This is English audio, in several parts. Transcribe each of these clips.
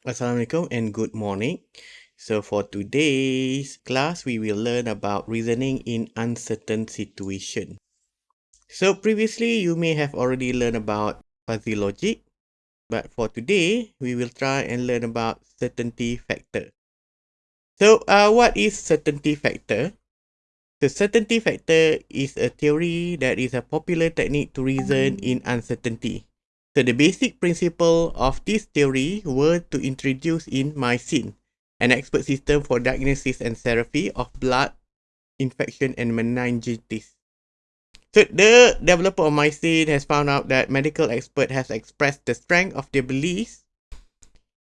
Assalamualaikum and good morning. So for today's class, we will learn about reasoning in uncertain situation. So previously, you may have already learned about fuzzy logic, but for today, we will try and learn about certainty factor. So uh, what is certainty factor? The certainty factor is a theory that is a popular technique to reason in uncertainty. So the basic principle of this theory were to introduce in MYCIN, an expert system for diagnosis and therapy of blood infection and meningitis. So the developer of MYCIN has found out that medical expert has expressed the strength of their beliefs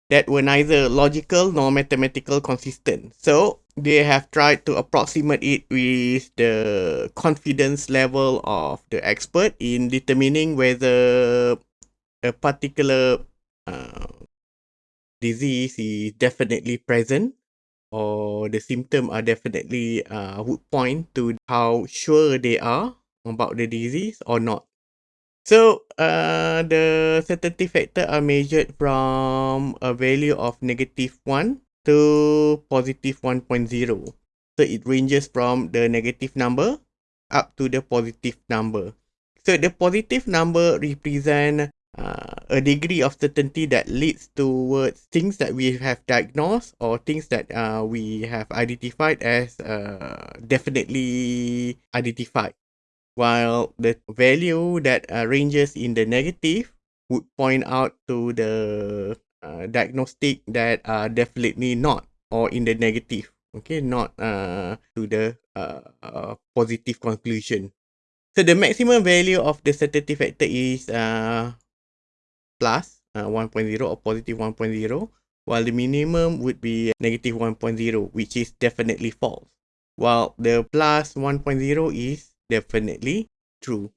that were neither logical nor mathematical consistent. So they have tried to approximate it with the confidence level of the expert in determining whether a particular uh, disease is definitely present or the symptom are definitely uh, would point to how sure they are about the disease or not. So uh, the certainty factor are measured from a value of negative 1 to positive 1.0. So it ranges from the negative number up to the positive number. So the positive number represent uh, a degree of certainty that leads towards things that we have diagnosed or things that uh, we have identified as uh, definitely identified. While the value that uh, ranges in the negative would point out to the uh, diagnostic that are definitely not or in the negative. Okay, not uh, to the uh, uh, positive conclusion. So the maximum value of the certainty factor is uh, plus uh, 1.0 or positive 1.0 while the minimum would be negative 1.0 which is definitely false while the plus 1.0 is definitely true.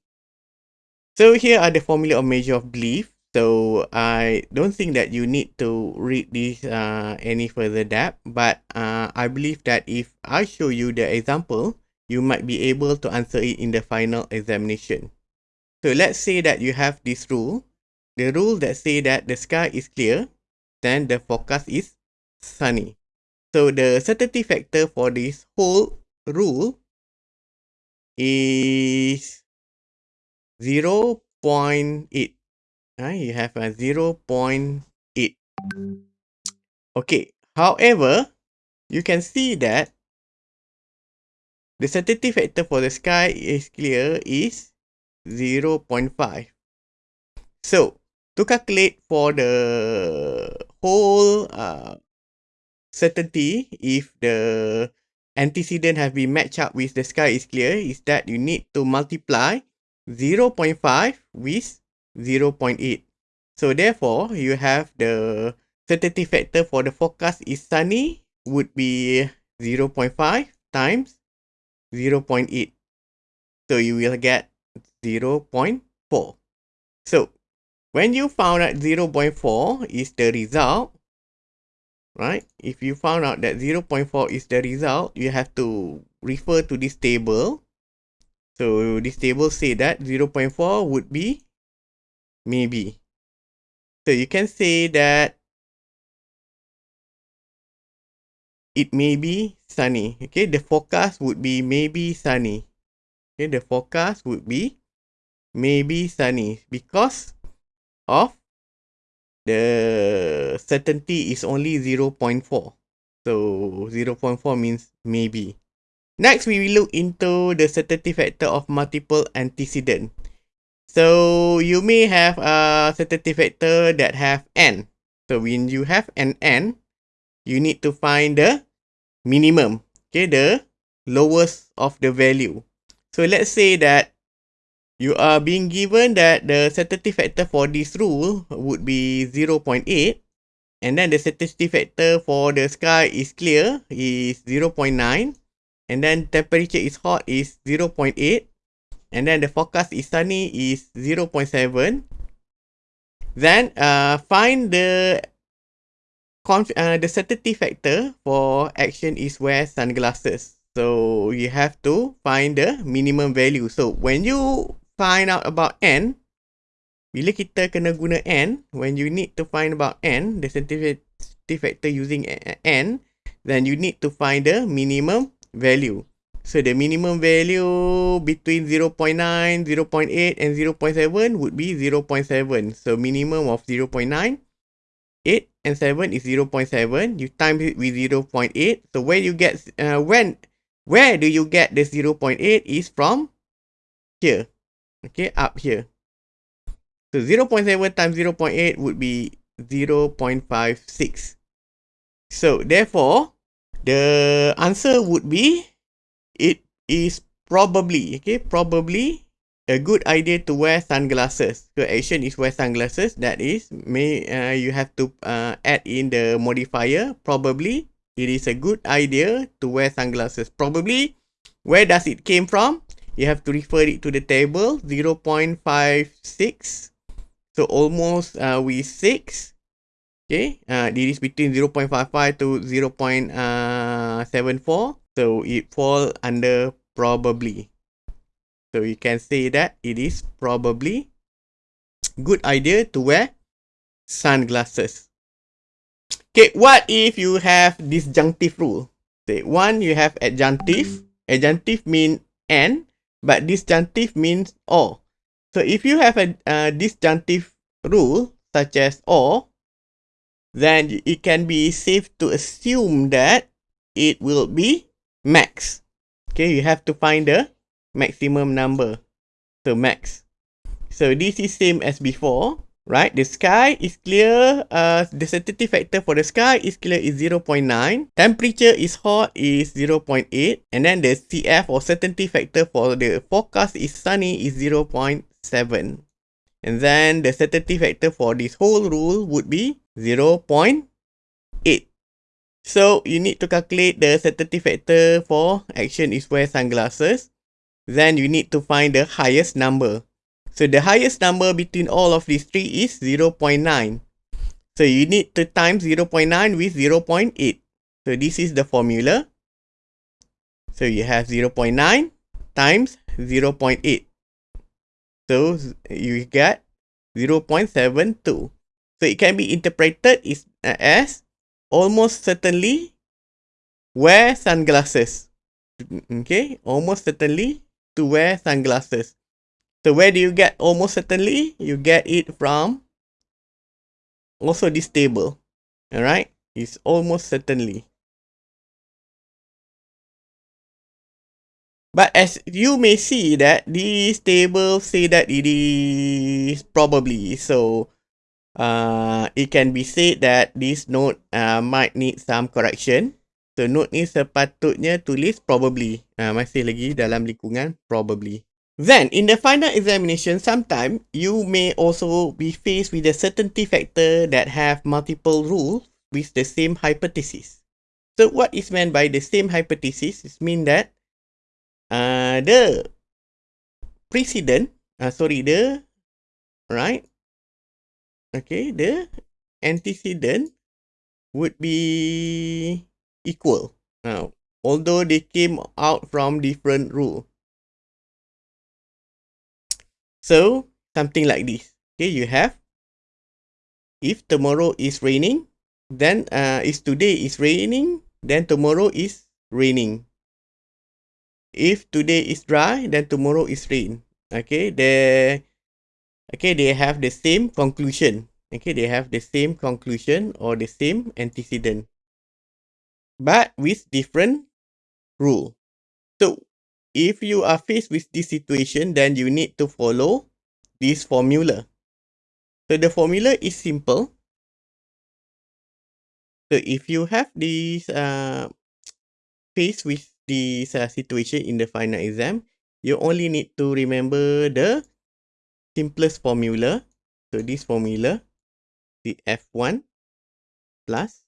So here are the formula of measure of belief. So I don't think that you need to read this uh, any further depth but uh, I believe that if I show you the example you might be able to answer it in the final examination. So let's say that you have this rule the rule that say that the sky is clear, then the forecast is sunny. So the certainty factor for this whole rule is 0 0.8. Uh, you have a 0 0.8. Okay, however, you can see that the certainty factor for the sky is clear is 0 0.5. So, to calculate for the whole uh, certainty if the antecedent have been matched up with the sky is clear is that you need to multiply 0 0.5 with 0 0.8. So therefore, you have the certainty factor for the forecast is sunny would be 0 0.5 times 0 0.8. So you will get 0 0.4. So when you found out 0.4 is the result, right? If you found out that 0.4 is the result, you have to refer to this table. So this table say that 0.4 would be maybe. So you can say that it may be sunny. Okay, the forecast would be maybe sunny. Okay, the forecast would be maybe sunny because of the certainty is only 0 0.4. So 0 0.4 means maybe. Next, we will look into the certainty factor of multiple antecedent. So you may have a certainty factor that have n. So when you have an n, you need to find the minimum, okay, the lowest of the value. So let's say that you are being given that the certainty factor for this rule would be 0.8 and then the certainty factor for the sky is clear is 0.9 and then temperature is hot is 0.8 and then the forecast is sunny is 0.7 then uh, find the uh, the certainty factor for action is wear sunglasses. So you have to find the minimum value. So when you find out about n, bila kita kena guna n, when you need to find about n, the sensitivity factor using n, then you need to find the minimum value. So the minimum value between 0.9, 0.8 and 0.7 would be 0.7. So minimum of 0.9, 8 and 7 is 0.7. You times it with 0.8. So where you get, uh, when, where do you get the 0.8 is from here. Okay, up here. So 0.7 times 0.8 would be 0.56. So therefore, the answer would be it is probably, okay, probably a good idea to wear sunglasses. So action is wear sunglasses. That is, may uh, you have to uh, add in the modifier. Probably, it is a good idea to wear sunglasses. Probably, where does it came from? You have to refer it to the table 0.56. So almost uh, with 6. Okay, uh, it is between 0.55 to 0 0.74. So it fall under probably. So you can say that it is probably good idea to wear sunglasses. Okay, what if you have disjunctive rule? Say one, you have adjunctive. Adjunctive mean and, but disjunctive means or. So if you have a, a disjunctive rule such as or, then it can be safe to assume that it will be max. Okay, you have to find the maximum number. So max. So this is same as before, right? The sky is clear. Uh, the sensitivity factor for the sky is clear is 0.9. Temperature is hot is 0.8. And then the CF or certainty factor for the forecast is sunny is 0.7. And then the certainty factor for this whole rule would be 0.8. So you need to calculate the certainty factor for action is wear sunglasses. Then you need to find the highest number. So the highest number between all of these three is 0.9. So you need to times 0.9 with 0.8. So this is the formula. So you have 0.9 times 0.8. So you get 0.72. So it can be interpreted uh, as almost certainly wear sunglasses. Okay, almost certainly to wear sunglasses. So where do you get almost certainly? You get it from also this table. Alright, it's almost certainly. But as you may see that this table say that it is probably so uh, it can be said that this note uh, might need some correction. So note ni sepatutnya tulis probably. Uh, masih lagi dalam lingkungan probably. Then, in the final examination, sometime you may also be faced with a certainty factor that have multiple rules with the same hypothesis. So, what is meant by the same hypothesis? It mean that uh, the precedent, uh, sorry, the right okay, the antecedent would be equal. Now, although they came out from different rule. So, something like this. Okay, you have, if tomorrow is raining, then uh, if today is raining, then tomorrow is raining. If today is dry, then tomorrow is rain. Okay, the okay, they have the same conclusion. Okay, they have the same conclusion or the same antecedent, but with different rule. So, if you are faced with this situation, then you need to follow this formula. So, the formula is simple. So, if you have this uh, faced with this uh, situation in the final exam, you only need to remember the simplest formula. So this formula CF1 plus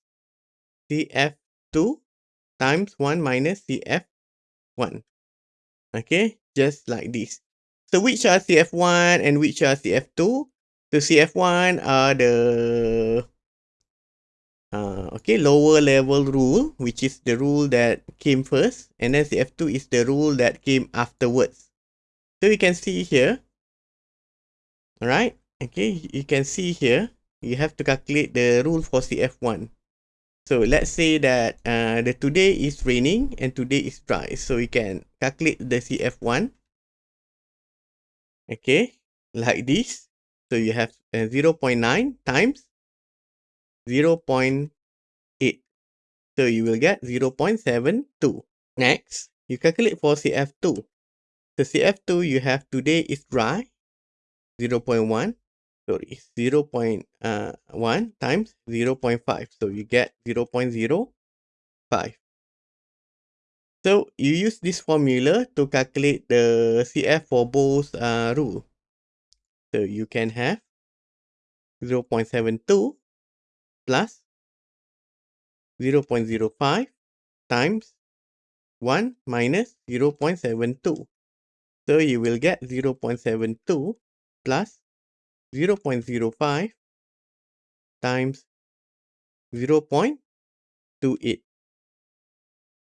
CF2 times 1 minus CF1. Okay, just like this. So which are CF1 and which are CF2? So CF1 are the uh, okay lower level rule, which is the rule that came first, and then CF2 is the rule that came afterwards. So you can see here Alright. okay, you can see here, you have to calculate the rule for CF1. So let's say that uh, the today is raining and today is dry. So you can calculate the CF1. Okay, like this. So you have uh, 0 0.9 times 0 0.8. So you will get 0 0.72. Next, you calculate for CF2. The CF2 you have today is dry, 0 0.1. Sorry, 0 0.1 uh, times 0 0.5. So you get 0 0.05. So you use this formula to calculate the CF for both uh, rule. So you can have 0 0.72 plus 0 0.05 times 1 minus 0 0.72. So you will get 0 0.72 plus 0 0.05 times 0 0.28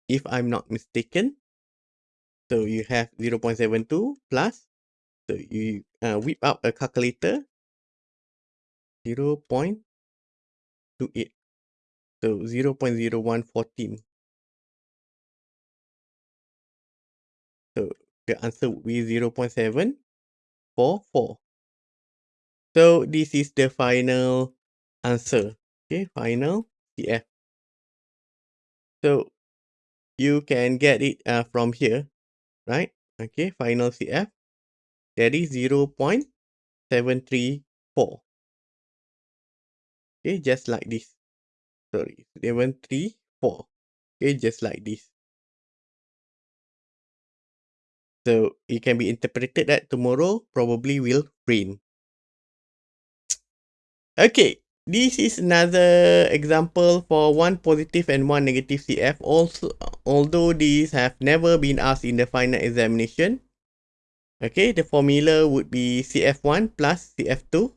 if I'm not mistaken. So you have 0 0.72 plus, so you uh, whip out a calculator, 0 0.28. So 0 0.0114. So the answer would be 0 0.744. So this is the final answer. Okay, final CF. So you can get it uh, from here, right? Okay, final CF. That is 0 0.734. Okay, just like this. Sorry, 734. Okay, just like this. So it can be interpreted that tomorrow probably will rain. Okay, this is another example for one positive and one negative CF. Also, although these have never been asked in the final examination. Okay, the formula would be CF1 plus CF2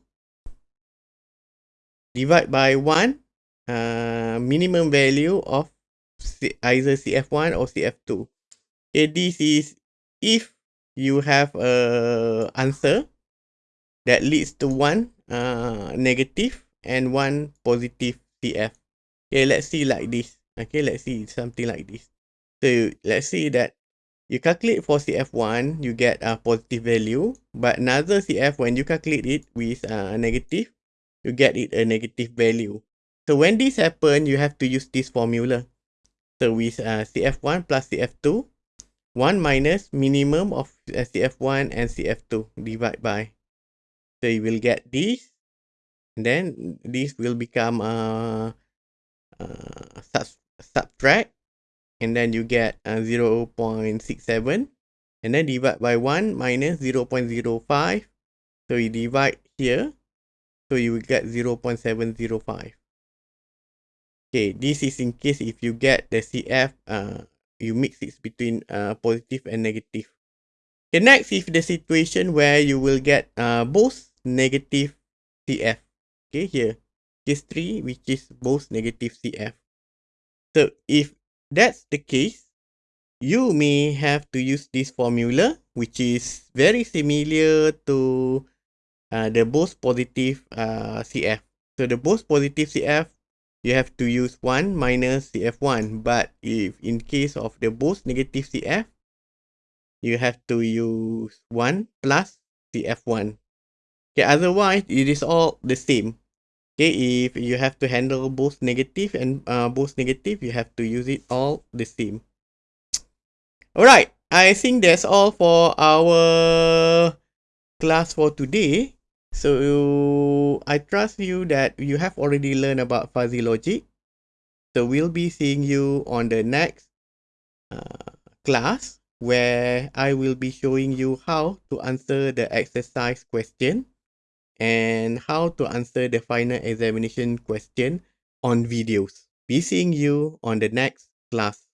divide by 1 uh, minimum value of C either CF1 or CF2. Okay, this is if you have a answer that leads to one uh, negative and one positive CF. Okay, let's see like this. Okay, let's see something like this. So let's see that you calculate for CF1, you get a positive value, but another CF, when you calculate it with a negative, you get it a negative value. So when this happen, you have to use this formula. So with uh, CF1 plus CF2, 1 minus minimum of CF1 and CF2 divided by. So you will get this and then this will become a, a sub, subtract and then you get a 0 0.67 and then divide by 1 minus 0 0.05 so you divide here so you will get 0 0.705 okay this is in case if you get the cf uh you mix it between uh positive and negative. Okay next is the situation where you will get uh both negative cf okay here. Case 3 which is both negative cf so if that's the case you may have to use this formula which is very similar to uh, the both positive uh, cf so the both positive cf you have to use 1 minus cf1 but if in case of the both negative cf you have to use 1 plus cf1 okay otherwise it is all the same Okay, if you have to handle both negative and uh, both negative, you have to use it all the same. Alright, I think that's all for our class for today. So I trust you that you have already learned about fuzzy logic. So we'll be seeing you on the next uh, class where I will be showing you how to answer the exercise question and how to answer the final examination question on videos. Be seeing you on the next class.